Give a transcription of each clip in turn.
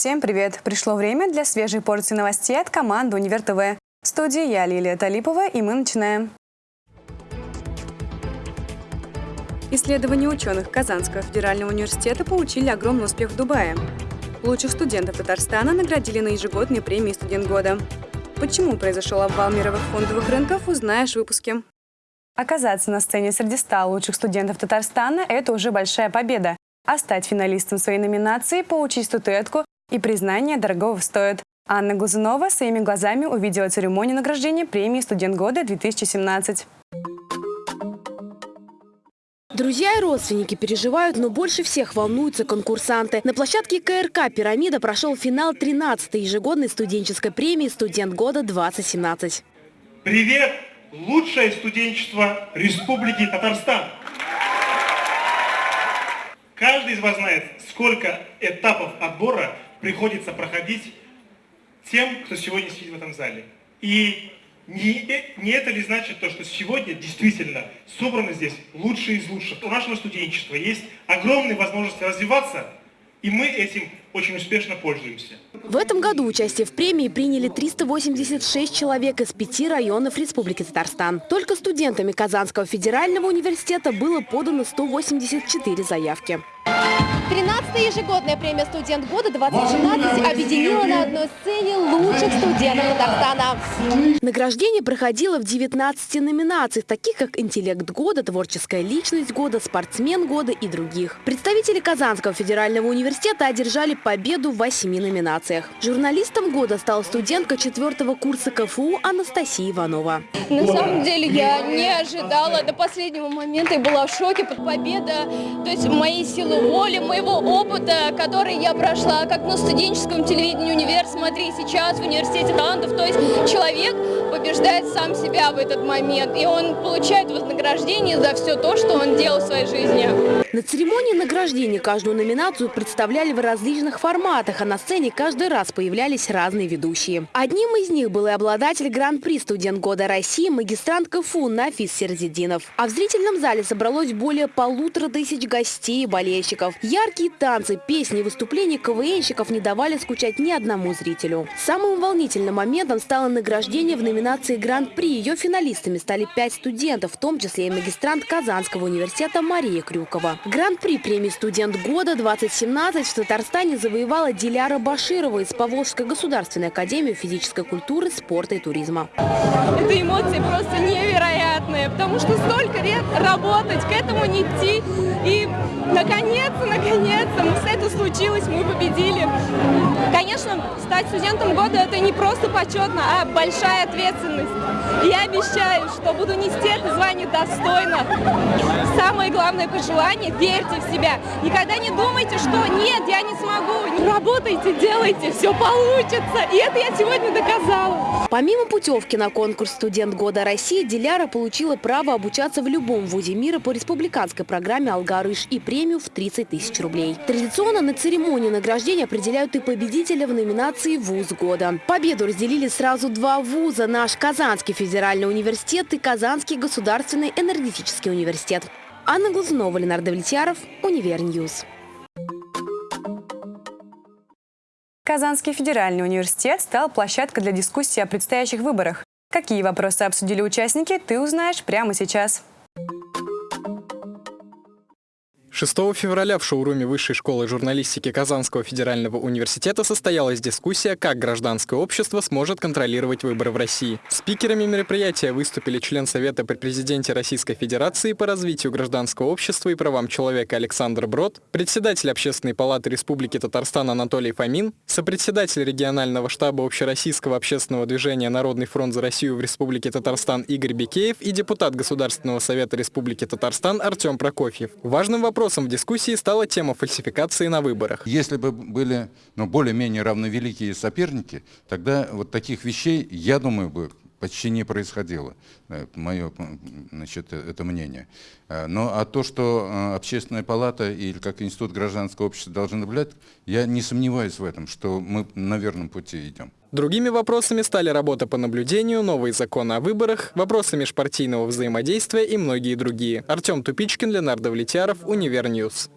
Всем привет! Пришло время для свежей порции новостей от команды «Универ ТВ». В студии я, Лилия Талипова, и мы начинаем. Исследования ученых Казанского федерального университета получили огромный успех в Дубае. Лучших студентов Татарстана наградили на ежегодной премии «Студент года». Почему произошел обвал мировых фондовых рынков, узнаешь в выпуске. Оказаться на сцене среди 100 лучших студентов Татарстана – это уже большая победа. А стать финалистом своей номинации, получить статуэтку и признание дорогого стоит. Анна Глазунова своими глазами увидела церемонию награждения премии «Студент года-2017». Друзья и родственники переживают, но больше всех волнуются конкурсанты. На площадке КРК «Пирамида» прошел финал 13-й ежегодной студенческой премии «Студент года-2017». Привет, лучшее студенчество Республики Татарстан! Каждый из вас знает, сколько этапов отбора приходится проходить тем, кто сегодня сидит в этом зале. И не, не это ли значит то, что сегодня действительно собраны здесь лучшие из лучших? У нашего студенчества есть огромные возможности развиваться, и мы этим очень успешно пользуемся. В этом году участие в премии приняли 386 человек из пяти районов Республики Татарстан. Только студентами Казанского федерального университета было подано 184 заявки. 13-я ежегодная премия «Студент года-2017» объединила на одной сцене лучших студентов Татарстана. Награждение проходило в 19 номинациях, таких как «Интеллект года», «Творческая личность года», «Спортсмен года» и других. Представители Казанского федерального университета одержали победу в восьми номинациях. Журналистом года стала студентка четвертого курса КФУ Анастасия Иванова. На самом деле я не ожидала до последнего момента и была в шоке под победа. То есть моей силы воли, моего опыта, который я прошла как на студенческом телевидении «Универ», смотри, сейчас в университете талантов. То есть человек побеждает сам себя в этот момент, и он получает вознаграждение за все то, что он делал в своей жизни. На церемонии награждения каждую номинацию представляли в различных форматах, а на сцене каждый раз появлялись разные ведущие. Одним из них был и обладатель Гран-при «Студент года России» магистрант КФУ Нафис Серзидинов. А в зрительном зале собралось более полутора тысяч гостей и болельщиков. Яркие танцы, песни, выступления КВНщиков не давали скучать ни одному зрителю. Самым волнительным моментом стало награждение в номинации Гран-при. Ее финалистами стали пять студентов, в том числе и магистрант Казанского университета Мария Крюкова. Гран-при премии «Студент года-2017» в Татарстане завоевала Диляра Баширова из Поволжской государственной академии физической культуры, спорта и туризма. Это эмоции просто невероятные, потому что столько лет работать, к этому не идти. И наконец-то, наконец-то, это случилось, мы победили. Конечно, стать студентом года – это не просто почетно, а большая ответственность. И я обещаю, что буду нести это звание достойно. Самое главное пожелание – верьте в себя. Никогда не думайте, что нет, я не смогу. Работайте, делайте, все получится. И это я сегодня доказала. Помимо путевки на конкурс «Студент года России», Диляра получила право обучаться в любом вузе мира по республиканской программе «Алгарыш» и премию в 30 тысяч рублей. Традиционно на церемонии награждения определяют и победителя в номинации «Вуз года». Победу разделили сразу два вуза – наш Казанский федеральный университет и Казанский государственный энергетический университет. Анна Глазунова, Ленар Довлетьяров, Univer News. Казанский федеральный университет стал площадкой для дискуссии о предстоящих выборах. Какие вопросы обсудили участники, ты узнаешь прямо сейчас. 6 февраля в шоуруме Высшей школы журналистики Казанского федерального университета состоялась дискуссия, как гражданское общество сможет контролировать выборы в России. Спикерами мероприятия выступили член Совета при президенте Российской Федерации по развитию гражданского общества и правам человека Александр Брод, председатель Общественной палаты Республики Татарстан Анатолий Фомин, сопредседатель регионального штаба Общероссийского общественного движения «Народный фронт за Россию» в Республике Татарстан Игорь Бекеев и депутат Государственного совета Республики Татарстан Артем Прокофьев. Важным вопросом Вопросом в дискуссии стала тема фальсификации на выборах. Если бы были ну, более-менее равновеликие соперники, тогда вот таких вещей, я думаю, бы почти не происходило. Это мое значит, это мнение. Э, но а то, что э, общественная палата или как институт гражданского общества должны наблюдать, я не сомневаюсь в этом, что мы на верном пути идем. Другими вопросами стали работа по наблюдению, новые законы о выборах, вопросы межпартийного взаимодействия и многие другие. Артем Тупичкин, Ленар Довлетьяров, Univer News.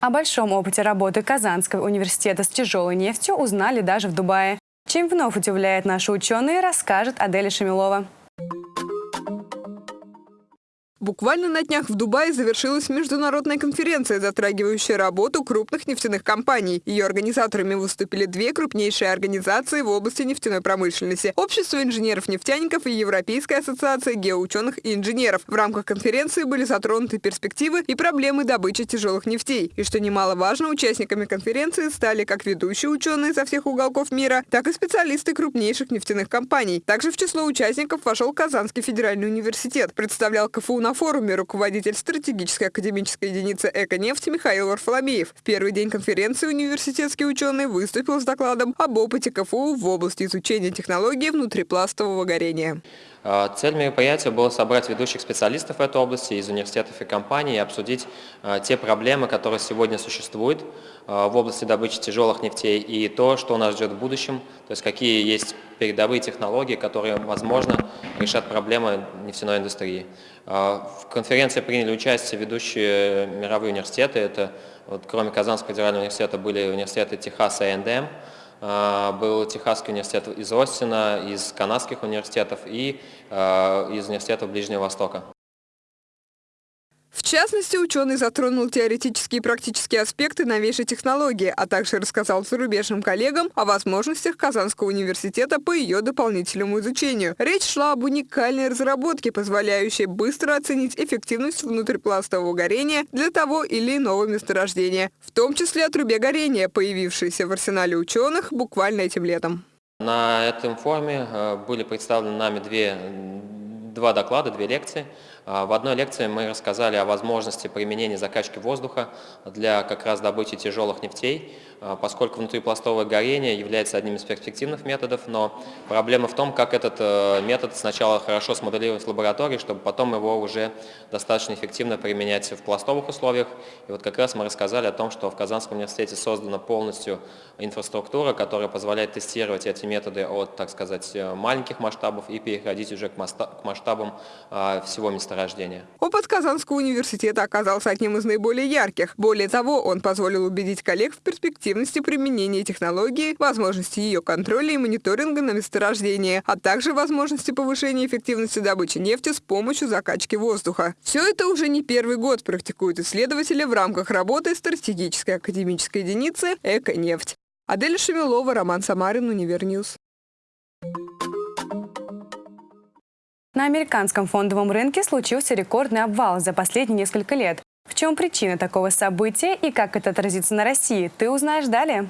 О большом опыте работы Казанского университета с тяжелой нефтью узнали даже в Дубае. Чем вновь удивляет наши ученые, расскажет Аделя Шамилова. Буквально на днях в Дубае завершилась международная конференция, затрагивающая работу крупных нефтяных компаний. Ее организаторами выступили две крупнейшие организации в области нефтяной промышленности – Общество инженеров-нефтяников и Европейская ассоциация геоученых и инженеров. В рамках конференции были затронуты перспективы и проблемы добычи тяжелых нефтей. И что немаловажно, участниками конференции стали как ведущие ученые со всех уголков мира, так и специалисты крупнейших нефтяных компаний. Также в число участников вошел Казанский федеральный университет. Представлял КФУ на форуме руководитель стратегической академической единицы «Эко-нефть» Михаил Варфоломеев. В первый день конференции университетский ученый выступил с докладом об опыте КФУ в области изучения технологий внутрипластового горения. А, цель мероприятия была собрать ведущих специалистов в этой области из университетов и компаний и обсудить а, те проблемы, которые сегодня существуют а, в области добычи тяжелых нефтей и то, что нас ждет в будущем, то есть какие есть передовые технологии, которые, возможно, решат проблемы нефтяной индустрии. В конференции приняли участие ведущие мировые университеты, это вот, кроме Казанского федерального университета были университеты Техаса и НДМ, а, был Техасский университет из Остина, из канадских университетов и а, из университетов Ближнего Востока. В частности, ученый затронул теоретические и практические аспекты новейшей технологии, а также рассказал зарубежным коллегам о возможностях Казанского университета по ее дополнительному изучению. Речь шла об уникальной разработке, позволяющей быстро оценить эффективность внутрипластового горения для того или иного месторождения, в том числе о трубе горения, появившейся в арсенале ученых буквально этим летом. На этом форуме э, были представлены нами две два доклада, две лекции. А, в одной лекции мы рассказали о возможности применения закачки воздуха для как раз добычи тяжелых нефтей. А, поскольку внутрипластовое горение является одним из перспективных методов, но проблема в том, как этот э, метод сначала хорошо смоделировать в лаборатории, чтобы потом его уже достаточно эффективно применять в пластовых условиях. И вот как раз мы рассказали о том, что в Казанском университете создана полностью инфраструктура, которая позволяет тестировать эти методы от, так сказать, э, маленьких масштабов и переходить уже к масштабам а, всего месторождения. Опыт Казанского университета оказался одним из наиболее ярких. Более того, он позволил убедить коллег в перспективе эффективности применения технологии, возможности ее контроля и мониторинга на месторождении, а также возможности повышения эффективности добычи нефти с помощью закачки воздуха. Все это уже не первый год практикуют исследователи в рамках работы стратегической академической единицы «Эко-нефть». Адель Шемилова, Роман Самарин, Univer News. На американском фондовом рынке случился рекордный обвал за последние несколько лет. В чем причина такого события и как это отразится на России, ты узнаешь далее.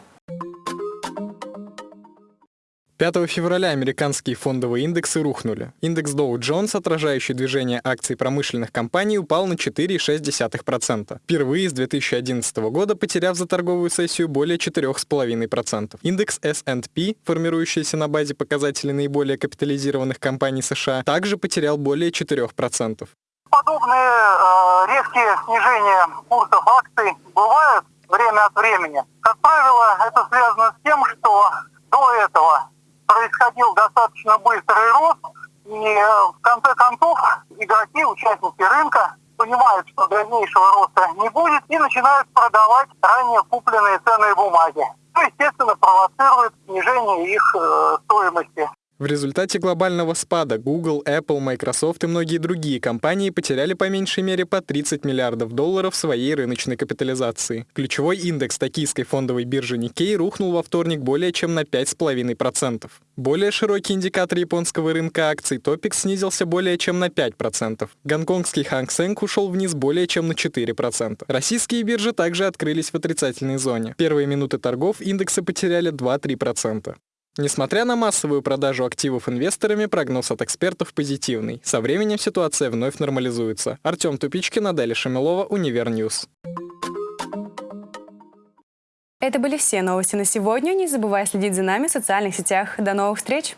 5 февраля американские фондовые индексы рухнули. Индекс Dow Jones, отражающий движение акций промышленных компаний, упал на 4,6%. Впервые с 2011 года потеряв за торговую сессию более 4,5%. Индекс S&P, формирующийся на базе показателей наиболее капитализированных компаний США, также потерял более 4% подобные э, резкие снижения курсов акций бывают время от времени. Как правило, это связано с тем, что происходил достаточно быстрый рост, и э, в конце концов игроки, участники рынка понимают, что дальнейшего роста не будет и начинают продавать ранее купленные ценные бумаги. Что, естественно, провоцирует В результате глобального спада Google, Apple, Microsoft и многие другие компании потеряли по меньшей мере по 30 миллиардов долларов своей рыночной капитализации. Ключевой индекс токийской фондовой биржи Nikkei рухнул во вторник более чем на 5,5%. Более широкий индикатор японского рынка акций Topix снизился более чем на 5%. Гонконгский Hang Seng ушел вниз более чем на 4%. Российские биржи также открылись в отрицательной зоне. Первые минуты торгов индексы потеряли 2-3%. Несмотря на массовую продажу активов инвесторами, прогноз от экспертов позитивный. Со временем ситуация вновь нормализуется. Артем Тупичкин, Аделя Шамилова, Univer News. Это были все новости на сегодня. Не забывай следить за нами в социальных сетях. До новых встреч!